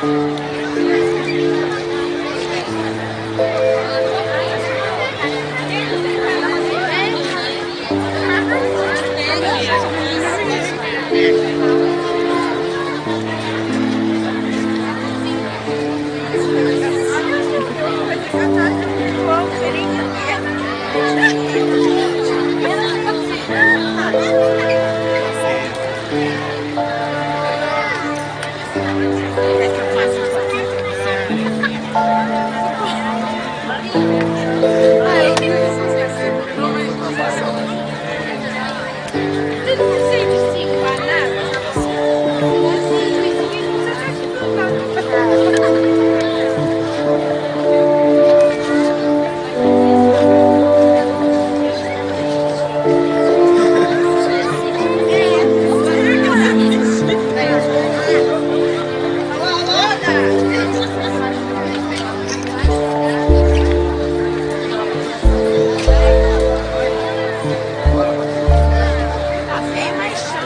Música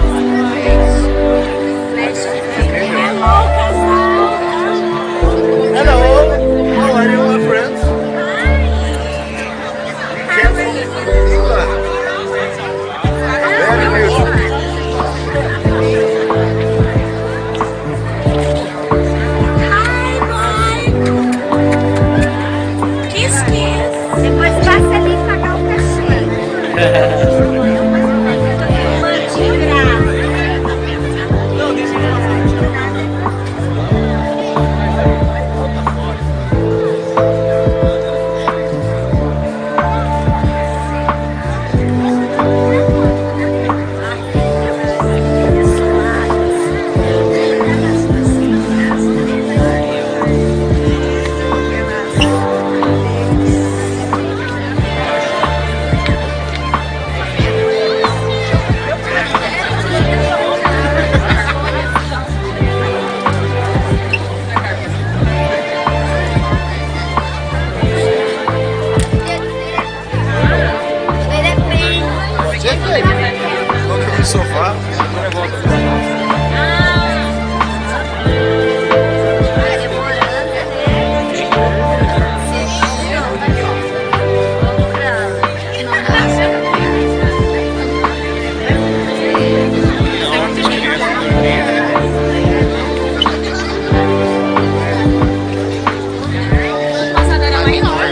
One. sofá, agora volta. Nossa, agora é.